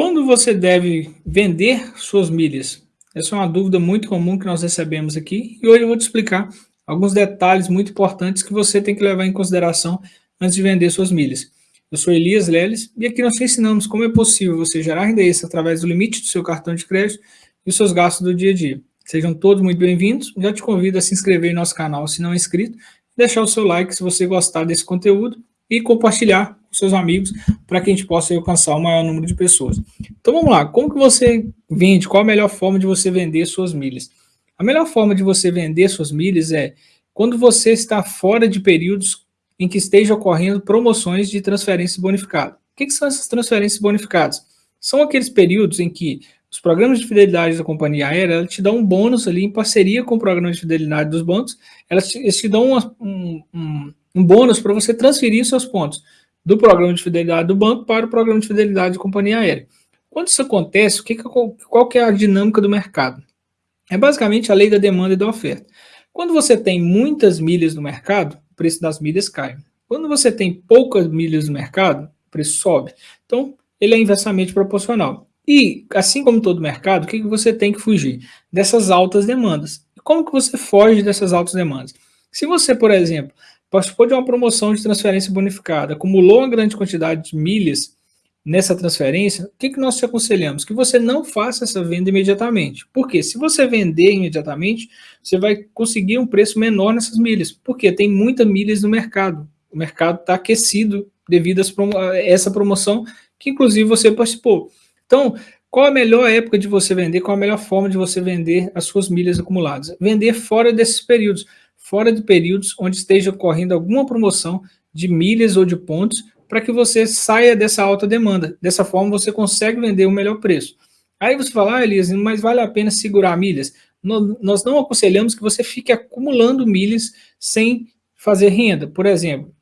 Quando você deve vender suas milhas? Essa é uma dúvida muito comum que nós recebemos aqui e hoje eu vou te explicar alguns detalhes muito importantes que você tem que levar em consideração antes de vender suas milhas. Eu sou Elias Leles e aqui nós te ensinamos como é possível você gerar renda extra através do limite do seu cartão de crédito e os seus gastos do dia a dia. Sejam todos muito bem-vindos. Já te convido a se inscrever em nosso canal se não é inscrito, deixar o seu like se você gostar desse conteúdo e compartilhar com seus amigos para que a gente possa alcançar o maior número de pessoas. Então vamos lá, como que você vende? Qual a melhor forma de você vender suas milhas? A melhor forma de você vender suas milhas é quando você está fora de períodos em que esteja ocorrendo promoções de transferência bonificada. O que, que são essas transferências bonificadas? São aqueles períodos em que os programas de fidelidade da companhia aérea te dão um bônus ali em parceria com o programa de fidelidade dos bancos, elas te, eles te dão um, um, um bônus para você transferir seus pontos do programa de fidelidade do banco para o programa de fidelidade da companhia aérea. Quando isso acontece, o que, qual que é a dinâmica do mercado? É basicamente a lei da demanda e da oferta. Quando você tem muitas milhas no mercado, o preço das milhas cai. Quando você tem poucas milhas no mercado, o preço sobe. Então, ele é inversamente proporcional. E, assim como todo mercado, o que, que você tem que fugir? Dessas altas demandas. Como que você foge dessas altas demandas? Se você, por exemplo, participou de uma promoção de transferência bonificada, acumulou uma grande quantidade de milhas nessa transferência, o que, que nós te aconselhamos? Que você não faça essa venda imediatamente. Por quê? Se você vender imediatamente, você vai conseguir um preço menor nessas milhas. Porque tem muitas milhas no mercado. O mercado está aquecido devido a essa promoção que, inclusive, você participou. Então, qual a melhor época de você vender? Qual a melhor forma de você vender as suas milhas acumuladas? Vender fora desses períodos fora de períodos onde esteja ocorrendo alguma promoção de milhas ou de pontos para que você saia dessa alta demanda. Dessa forma, você consegue vender o melhor preço. Aí você fala, ah, Elias, mas vale a pena segurar milhas? Nós não aconselhamos que você fique acumulando milhas sem fazer renda. Por exemplo,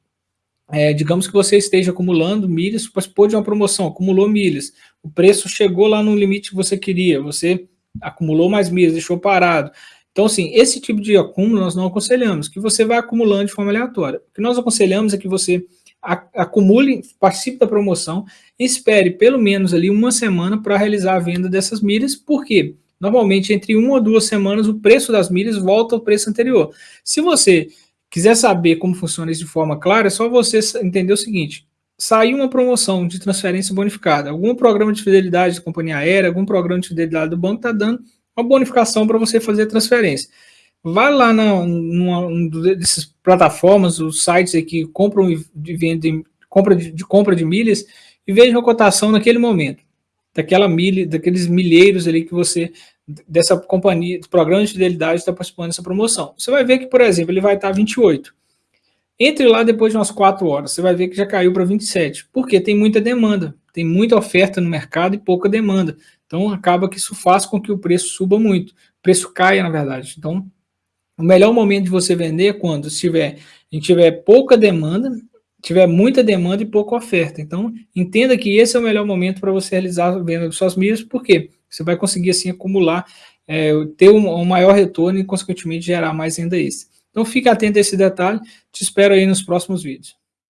é, digamos que você esteja acumulando milhas, participou de uma promoção, acumulou milhas, o preço chegou lá no limite que você queria, você acumulou mais milhas, deixou parado. Então, assim, esse tipo de acúmulo nós não aconselhamos, que você vai acumulando de forma aleatória. O que nós aconselhamos é que você acumule, participe da promoção, espere pelo menos ali uma semana para realizar a venda dessas milhas, porque normalmente entre uma ou duas semanas o preço das milhas volta ao preço anterior. Se você quiser saber como funciona isso de forma clara, é só você entender o seguinte, saiu uma promoção de transferência bonificada, algum programa de fidelidade da companhia aérea, algum programa de fidelidade do banco está dando uma bonificação para você fazer transferência. Vai lá na, numa dessas plataformas, os sites aí que compram e vendem, compra de, de, compra de milhas e veja a cotação naquele momento, daquela milha, daqueles milheiros ali que você, dessa companhia, do programa de fidelidade está participando dessa promoção. Você vai ver que, por exemplo, ele vai estar 28. Entre lá depois de umas 4 horas, você vai ver que já caiu para 27, porque tem muita demanda, tem muita oferta no mercado e pouca demanda. Então, acaba que isso faz com que o preço suba muito, o preço caia, na verdade. Então, o melhor momento de você vender é quando tiver, a tiver pouca demanda, tiver muita demanda e pouca oferta. Então, entenda que esse é o melhor momento para você realizar a venda de suas milhas, porque você vai conseguir, assim, acumular, é, ter um, um, maior retorno e, consequentemente, gerar mais renda extra. Então, fique atento a esse detalhe. Te espero aí nos próximos vídeos.